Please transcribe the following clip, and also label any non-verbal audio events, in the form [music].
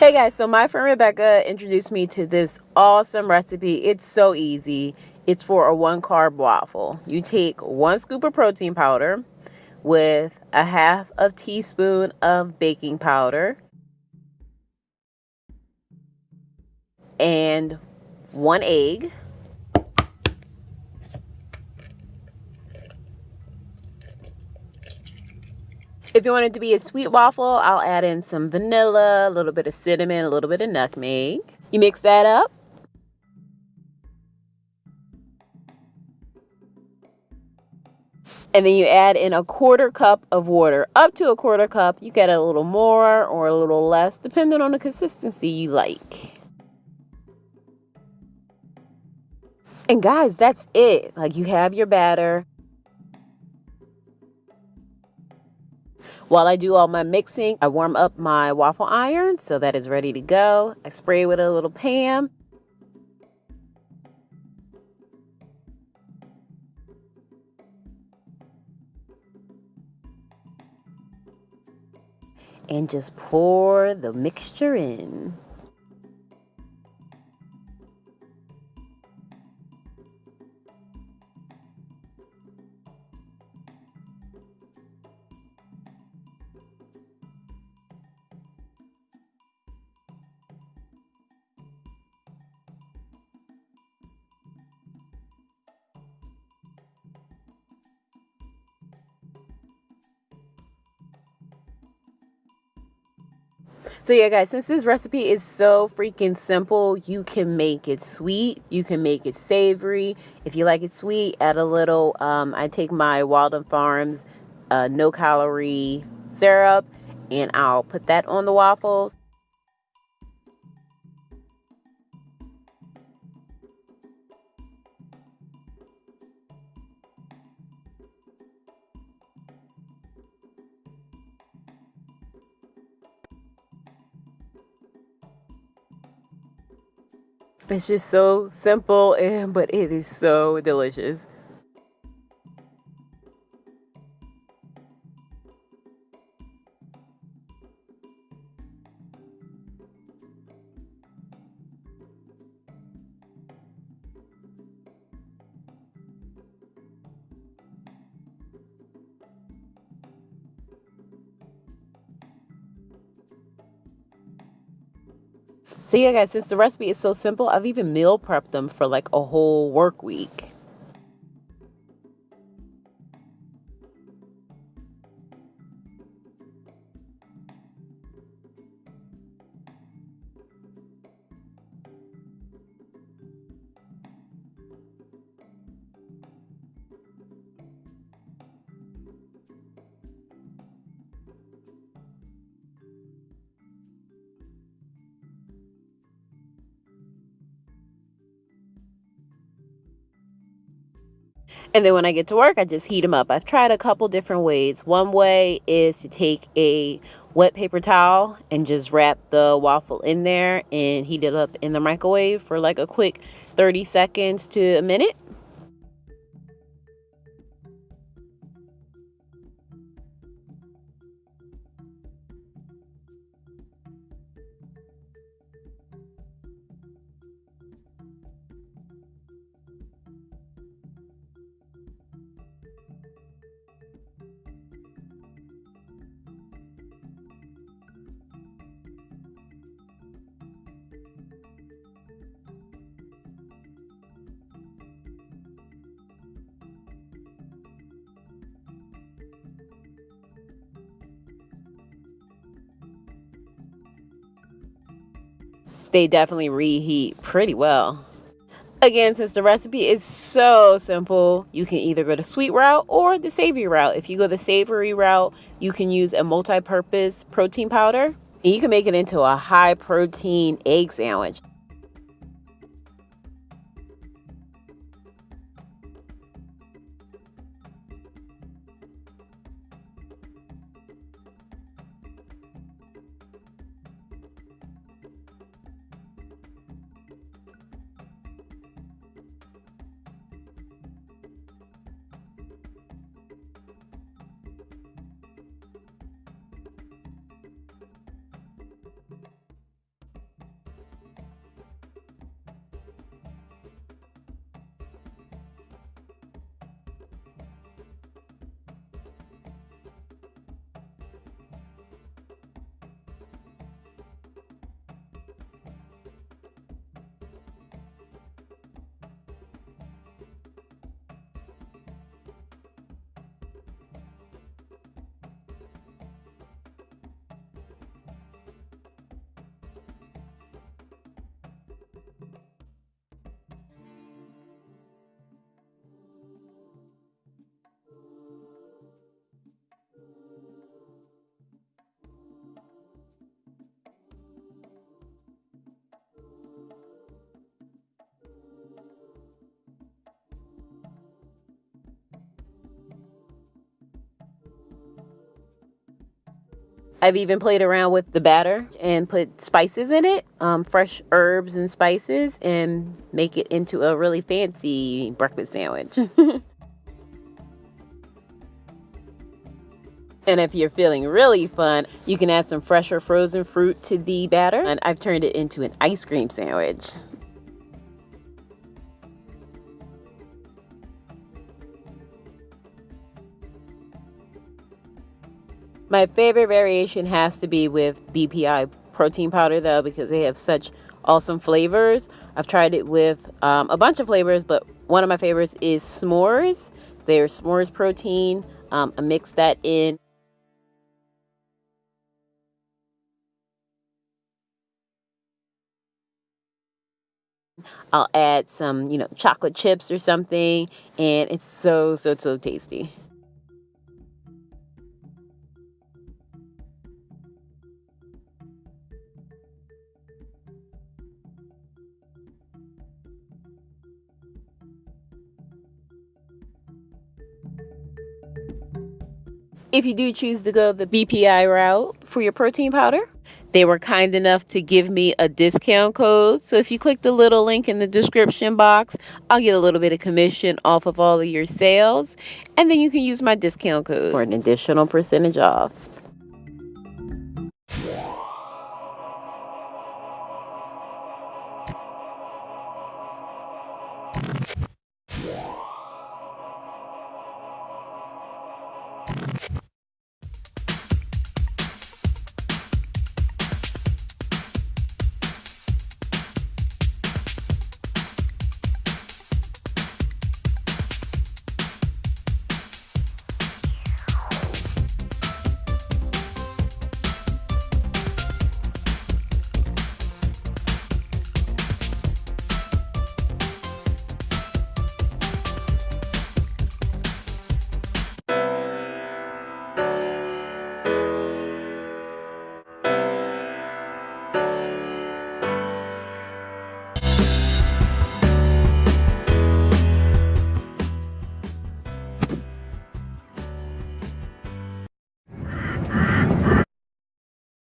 Hey guys, so my friend Rebecca introduced me to this awesome recipe. It's so easy. It's for a one carb waffle. You take one scoop of protein powder with a half of teaspoon of baking powder and one egg If you want it to be a sweet waffle, I'll add in some vanilla, a little bit of cinnamon, a little bit of nutmeg. You mix that up. And then you add in a quarter cup of water, up to a quarter cup. You get a little more or a little less, depending on the consistency you like. And guys, that's it. Like you have your batter. While I do all my mixing, I warm up my waffle iron so that is ready to go. I spray with a little Pam. And just pour the mixture in. So yeah, guys, since this recipe is so freaking simple, you can make it sweet. You can make it savory. If you like it sweet, add a little, um, I take my Walden Farms uh, no calorie syrup and I'll put that on the waffles. It's just so simple and but it is so delicious. So yeah guys, since the recipe is so simple, I've even meal prepped them for like a whole work week. And then when I get to work, I just heat them up. I've tried a couple different ways. One way is to take a wet paper towel and just wrap the waffle in there and heat it up in the microwave for like a quick 30 seconds to a minute. They definitely reheat pretty well. Again, since the recipe is so simple, you can either go the sweet route or the savory route. If you go the savory route, you can use a multi-purpose protein powder. And you can make it into a high protein egg sandwich. I've even played around with the batter and put spices in it, um, fresh herbs and spices, and make it into a really fancy breakfast sandwich. [laughs] And if you're feeling really fun, you can add some fresh or frozen fruit to the batter. And I've turned it into an ice cream sandwich. My favorite variation has to be with BPI protein powder though because they have such awesome flavors. I've tried it with um, a bunch of flavors, but one of my favorites is s'mores. They're s'mores protein. Um, I mix that in. I'll add some, you know, chocolate chips or something, and it's so, so, so tasty. If you do choose to go the BPI route for your protein powder, they were kind enough to give me a discount code. So if you click the little link in the description box, I'll get a little bit of commission off of all of your sales. And then you can use my discount code for an additional percentage off.